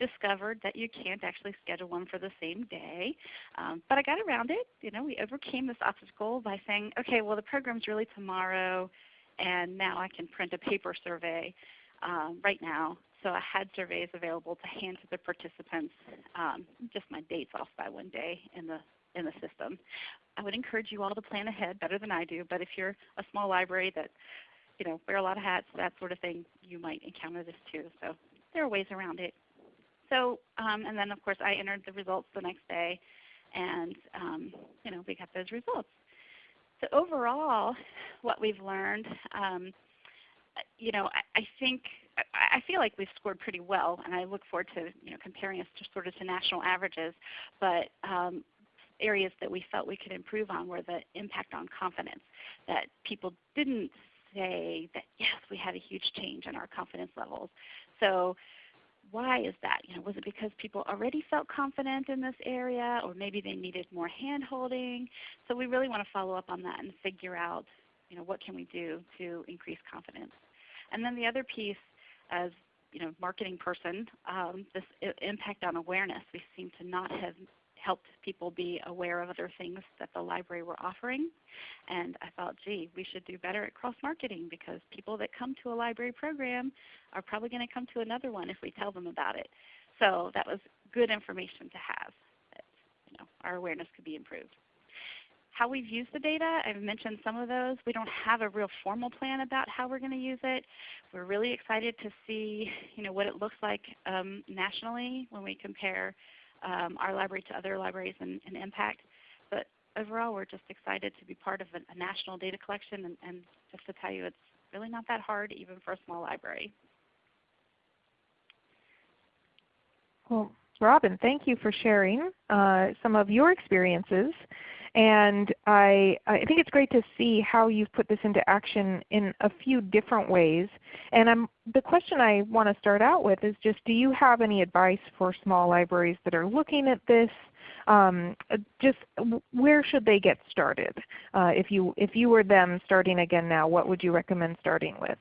discovered that you can't actually schedule one for the same day. Um, but I got around it. You know, we overcame this obstacle by saying, okay, well the program's really tomorrow, and now I can print a paper survey um, right now. So I had surveys available to hand to the participants, um, just my dates off by one day in the in the system. I would encourage you all to plan ahead better than I do, but if you're a small library that you know, wear a lot of hats, that sort of thing, you might encounter this too. So there are ways around it. So, um, and then of course I entered the results the next day, and um, you know we got those results. So overall, what we've learned, um, you know, I, I think I, feel like we've scored pretty well, and I look forward to you know comparing us to sort of to national averages. But um, areas that we felt we could improve on were the impact on confidence. That people didn't say that yes, we had a huge change in our confidence levels. So why is that? You know, was it because people already felt confident in this area or maybe they needed more hand holding? So we really want to follow up on that and figure out you know, what can we do to increase confidence? And then the other piece, as you know, marketing person, um, this impact on awareness. We seem to not have helped people be aware of other things that the library were offering. And I thought, gee, we should do better at cross-marketing because people that come to a library program are probably going to come to another one if we tell them about it. So that was good information to have. That, you know, our awareness could be improved. How we've used the data, I've mentioned some of those. We don't have a real formal plan about how we're going to use it. We're really excited to see you know, what it looks like um, nationally when we compare um, our library to other libraries and, and, impact. But overall, we're just excited to be part of a, a national data collection and, and just to tell you it's really not that hard even for a small library. Well, Robin, thank you for sharing uh, some of your experiences. And I, I think it's great to see how you've put this into action in a few different ways. And I'm, the question I want to start out with is just do you have any advice for small libraries that are looking at this? Um, just where should they get started? Uh, if, you, if you were them starting again now, what would you recommend starting with?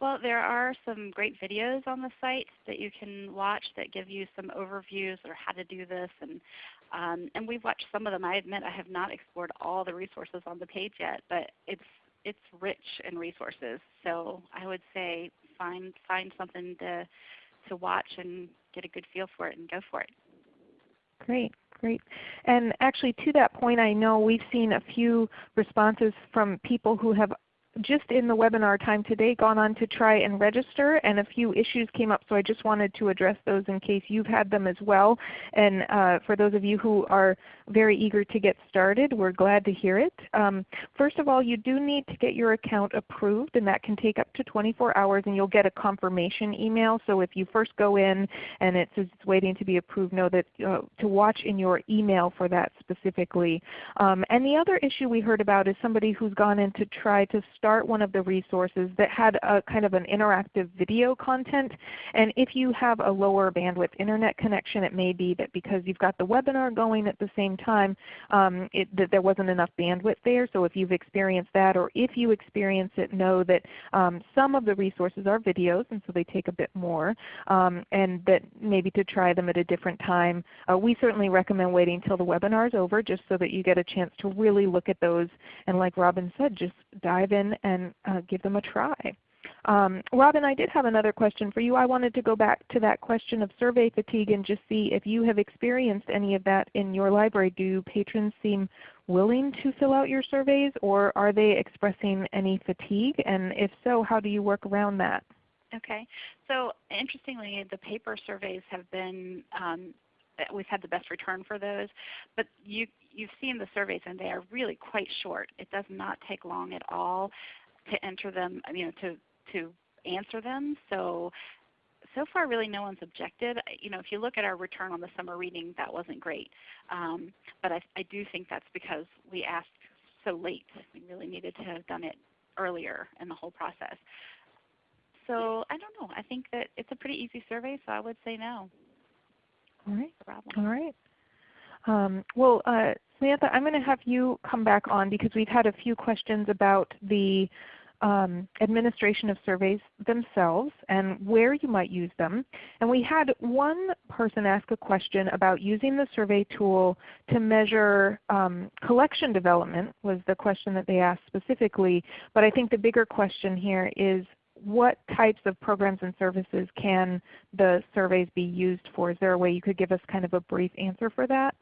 Well, there are some great videos on the site that you can watch that give you some overviews or how to do this. And, um, and we've watched some of them. I admit I have not explored all the resources on the page yet, but it's, it's rich in resources. So I would say find, find something to, to watch and get a good feel for it and go for it. Great. Great. And actually to that point, I know we've seen a few responses from people who have just in the webinar time today gone on to try and register and a few issues came up so I just wanted to address those in case you've had them as well. And uh, for those of you who are very eager to get started, we're glad to hear it. Um, first of all, you do need to get your account approved and that can take up to 24 hours and you'll get a confirmation email. So if you first go in and it says it's waiting to be approved, know that uh, to watch in your email for that specifically. Um, and the other issue we heard about is somebody who's gone in to try to start one of the resources that had a kind of an interactive video content. And if you have a lower bandwidth Internet connection, it may be that because you've got the webinar going at the same time, um, it, that there wasn't enough bandwidth there. So if you've experienced that or if you experience it, know that um, some of the resources are videos and so they take a bit more. Um, and that maybe to try them at a different time. Uh, we certainly recommend waiting until the webinar is over just so that you get a chance to really look at those and like Robin said, just dive in and uh, give them a try. Um, Robin, I did have another question for you. I wanted to go back to that question of survey fatigue and just see if you have experienced any of that in your library. Do patrons seem willing to fill out your surveys or are they expressing any fatigue? And if so, how do you work around that? Okay. So interestingly, the paper surveys have been um, we've had the best return for those. But you, you've seen the surveys and they are really quite short. It does not take long at all to enter them, you know, to, to answer them. So so far really no one's objected. You know, if you look at our return on the summer reading, that wasn't great. Um, but I, I do think that's because we asked so late. We really needed to have done it earlier in the whole process. So I don't know. I think that it's a pretty easy survey, so I would say no. All right. All right. Um, well, uh, Samantha, I'm going to have you come back on because we've had a few questions about the um, administration of surveys themselves and where you might use them. And we had one person ask a question about using the survey tool to measure um, collection development was the question that they asked specifically. But I think the bigger question here is what types of programs and services can the surveys be used for? Is there a way you could give us kind of a brief answer for that?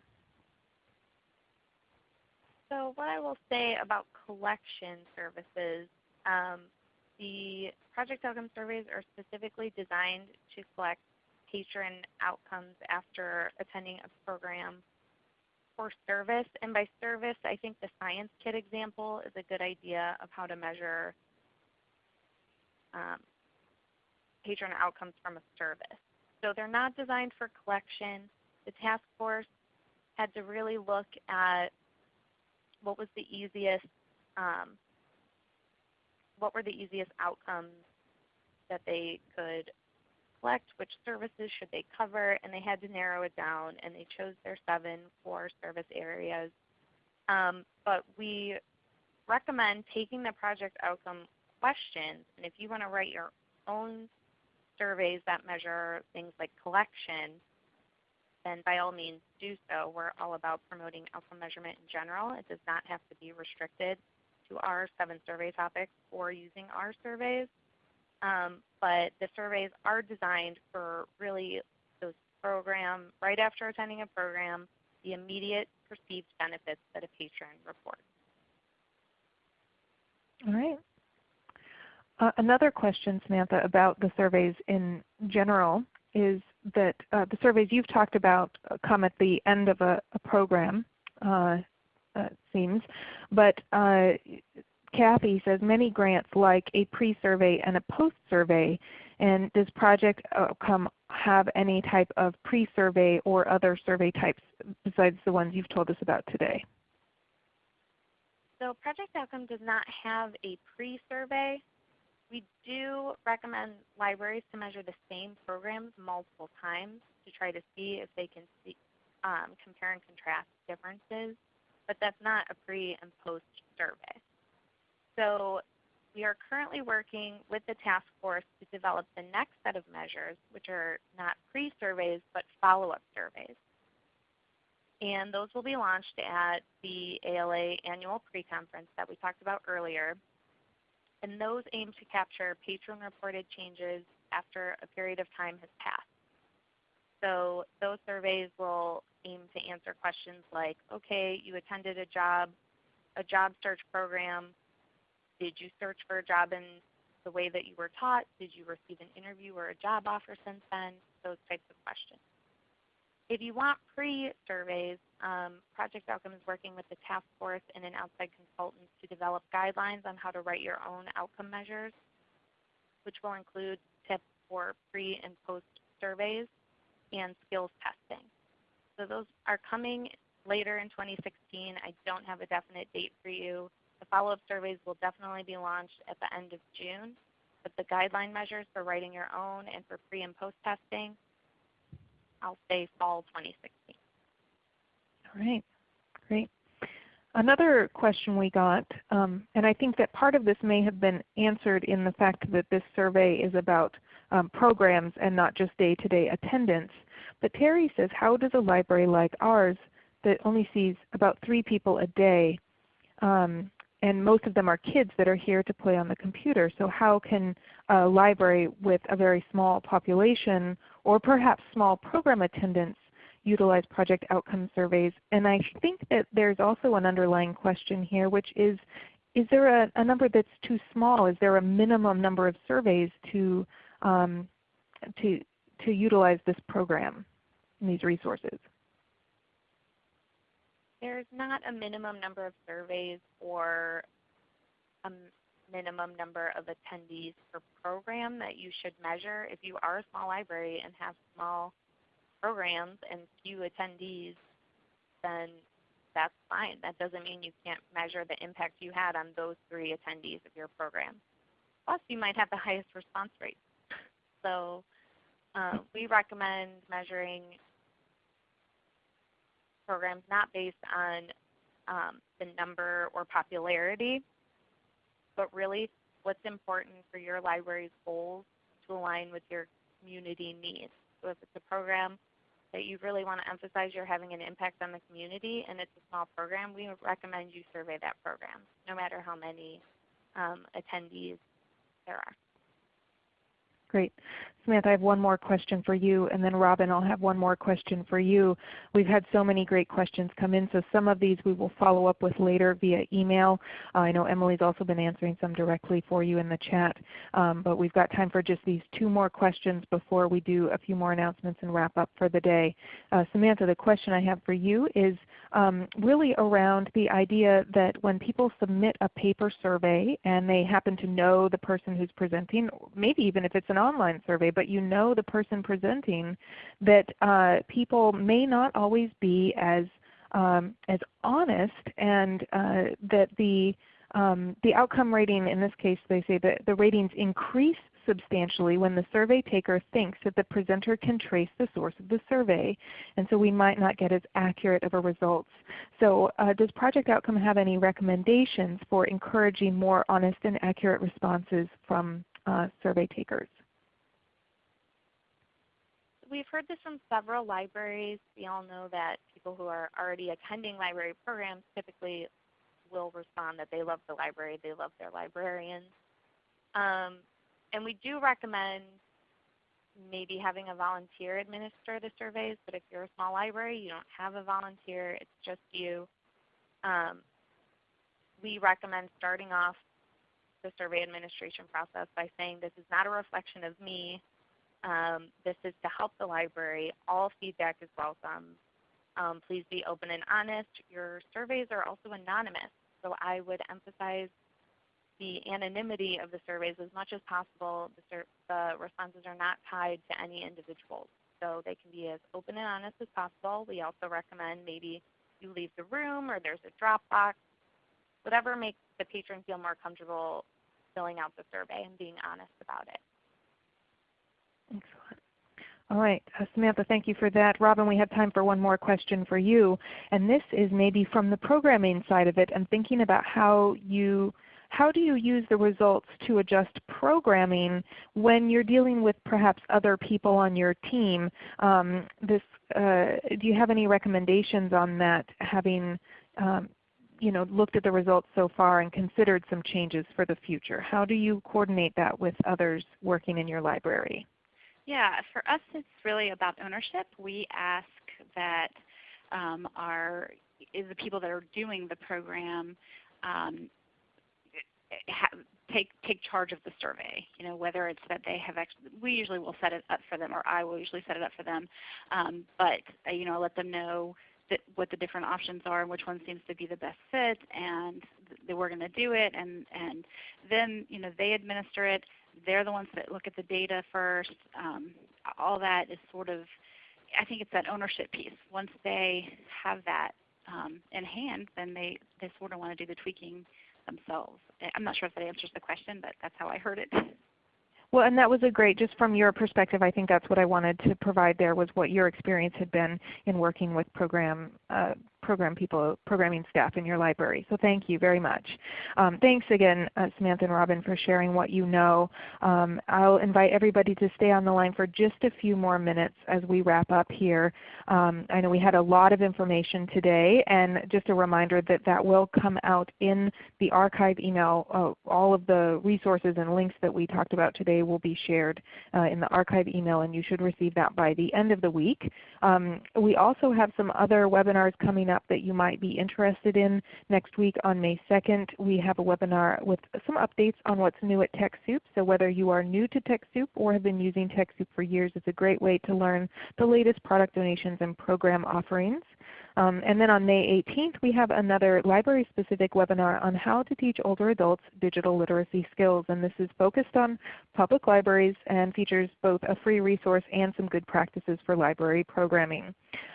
So what I will say about collection services, um, the project outcome surveys are specifically designed to collect patron outcomes after attending a program for service. And by service, I think the science kit example is a good idea of how to measure um, patron outcomes from a service. So they're not designed for collection. The task force had to really look at what was the easiest, um, what were the easiest outcomes that they could collect, which services should they cover, and they had to narrow it down, and they chose their seven core service areas. Um, but we recommend taking the project outcome questions, and if you want to write your own surveys that measure things like collection, then by all means do so. We're all about promoting outcome measurement in general. It does not have to be restricted to our seven survey topics or using our surveys. Um, but the surveys are designed for really those program, right after attending a program, the immediate perceived benefits that a patron reports. All right. Uh, another question, Samantha, about the surveys in general is that uh, the surveys you've talked about come at the end of a, a program, uh, uh seems. But uh, Kathy says many grants like a pre-survey and a post-survey. And does Project Outcome have any type of pre-survey or other survey types besides the ones you've told us about today? So Project Outcome does not have a pre-survey. We do recommend libraries to measure the same programs multiple times to try to see if they can see, um, compare and contrast differences, but that's not a pre and post survey. So we are currently working with the task force to develop the next set of measures, which are not pre-surveys but follow-up surveys. And those will be launched at the ALA annual pre-conference that we talked about earlier and those aim to capture patron-reported changes after a period of time has passed. So those surveys will aim to answer questions like, okay, you attended a job, a job search program. Did you search for a job in the way that you were taught? Did you receive an interview or a job offer since then? Those types of questions. If you want pre-surveys, um, Project Outcome is working with the task force and an outside consultant to develop guidelines on how to write your own outcome measures, which will include tips for pre and post surveys and skills testing. So those are coming later in 2016. I don't have a definite date for you. The follow-up surveys will definitely be launched at the end of June, but the guideline measures for writing your own and for pre and post testing I'll say fall 2016. All right, great. Another question we got, um, and I think that part of this may have been answered in the fact that this survey is about um, programs and not just day-to-day -day attendance. But Terry says, how does a library like ours that only sees about three people a day, um, and most of them are kids that are here to play on the computer, so how can a library with a very small population or perhaps small program attendance utilize project outcome surveys. And I think that there's also an underlying question here which is, is there a, a number that's too small? Is there a minimum number of surveys to, um, to, to utilize this program and these resources? There's not a minimum number of surveys or a minimum number of attendees per program that you should measure. If you are a small library and have small programs and few attendees, then that's fine. That doesn't mean you can't measure the impact you had on those three attendees of your program. Plus, you might have the highest response rate. So uh, we recommend measuring programs not based on um, the number or popularity, but really what's important for your library's goals to align with your community needs. So if it's a program that you really want to emphasize you're having an impact on the community and it's a small program, we recommend you survey that program, no matter how many um, attendees there are. Great. Samantha, I have one more question for you, and then Robin, I'll have one more question for you. We've had so many great questions come in, so some of these we will follow up with later via email. Uh, I know Emily's also been answering some directly for you in the chat, um, but we've got time for just these two more questions before we do a few more announcements and wrap up for the day. Uh, Samantha, the question I have for you is um, really around the idea that when people submit a paper survey and they happen to know the person who's presenting, maybe even if it's an online survey, but you know the person presenting, that uh, people may not always be as um, as honest, and uh, that the um, the outcome rating in this case, they say that the ratings increase substantially when the survey taker thinks that the presenter can trace the source of the survey. And so we might not get as accurate of a results. So uh, does Project Outcome have any recommendations for encouraging more honest and accurate responses from uh, survey takers? We've heard this from several libraries. We all know that people who are already attending library programs typically will respond that they love the library, they love their librarians. Um, and we do recommend maybe having a volunteer administer the surveys, but if you're a small library, you don't have a volunteer, it's just you. Um, we recommend starting off the survey administration process by saying this is not a reflection of me. Um, this is to help the library. All feedback is welcome. Um, please be open and honest. Your surveys are also anonymous, so I would emphasize the anonymity of the surveys as much as possible. The, the responses are not tied to any individuals, so they can be as open and honest as possible. We also recommend maybe you leave the room or there's a Dropbox, whatever makes the patron feel more comfortable filling out the survey and being honest about it. All right, uh, Samantha, thank you for that. Robin, we have time for one more question for you. And this is maybe from the programming side of it and thinking about how you how do you use the results to adjust programming when you're dealing with perhaps other people on your team? Um, this, uh, do you have any recommendations on that, having um, you know, looked at the results so far and considered some changes for the future? How do you coordinate that with others working in your library? Yeah, for us it's really about ownership. We ask that um, our is the people that are doing the program um, take take charge of the survey. You know, whether it's that they have actually, we usually will set it up for them, or I will usually set it up for them. Um, but uh, you know, let them know that what the different options are and which one seems to be the best fit, and that we're going to do it. And and then you know they administer it. They're the ones that look at the data first. Um, all that is sort of, I think it's that ownership piece. Once they have that um, in hand, then they, they sort of want to do the tweaking themselves. I'm not sure if that answers the question, but that's how I heard it. Well, and that was a great, just from your perspective, I think that's what I wanted to provide there was what your experience had been in working with program uh, program people, programming staff in your library. So thank you very much. Um, thanks again, uh, Samantha and Robin, for sharing what you know. Um, I'll invite everybody to stay on the line for just a few more minutes as we wrap up here. Um, I know we had a lot of information today, and just a reminder that that will come out in the archive email. Uh, all of the resources and links that we talked about today will be shared uh, in the archive email, and you should receive that by the end of the week. Um, we also have some other webinars coming up that you might be interested in. Next week on May 2nd we have a webinar with some updates on what's new at TechSoup. So whether you are new to TechSoup or have been using TechSoup for years, it's a great way to learn the latest product donations and program offerings. Um, and then on May 18th we have another library-specific webinar on how to teach older adults digital literacy skills. And this is focused on public libraries and features both a free resource and some good practices for library programming.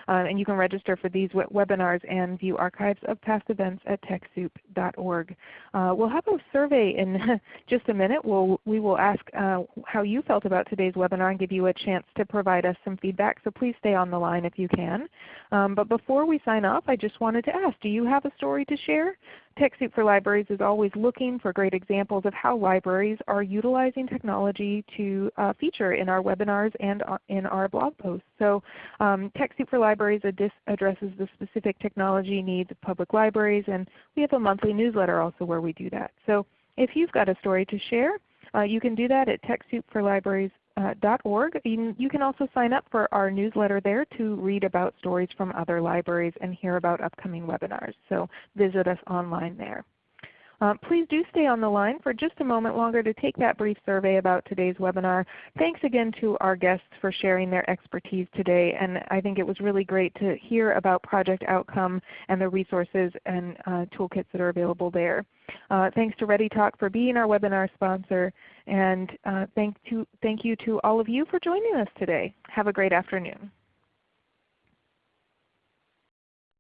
Uh, and you can register for these webinars and view archives of past events at TechSoup.org. Uh, we'll have a survey in [laughs] just a minute. We'll, we will ask uh, how you felt about today's webinar and give you a chance to provide us some feedback. So please stay on the line if you can. Um, but before we sign off, I just wanted to ask, do you have a story to share? TechSoup for Libraries is always looking for great examples of how libraries are utilizing technology to uh, feature in our webinars and uh, in our blog posts. So um, TechSoup for Libraries addresses the specific technology needs of public libraries, and we have a monthly newsletter also where we do that. So if you've got a story to share, uh, you can do that at TechSoup uh, Uh, .org. You, you can also sign up for our newsletter there to read about stories from other libraries and hear about upcoming webinars. So visit us online there. Uh, please do stay on the line for just a moment longer to take that brief survey about today's webinar. Thanks again to our guests for sharing their expertise today. And I think it was really great to hear about Project Outcome and the resources and uh, toolkits that are available there. Uh, thanks to ReadyTalk for being our webinar sponsor. And uh, thank, to, thank you to all of you for joining us today. Have a great afternoon.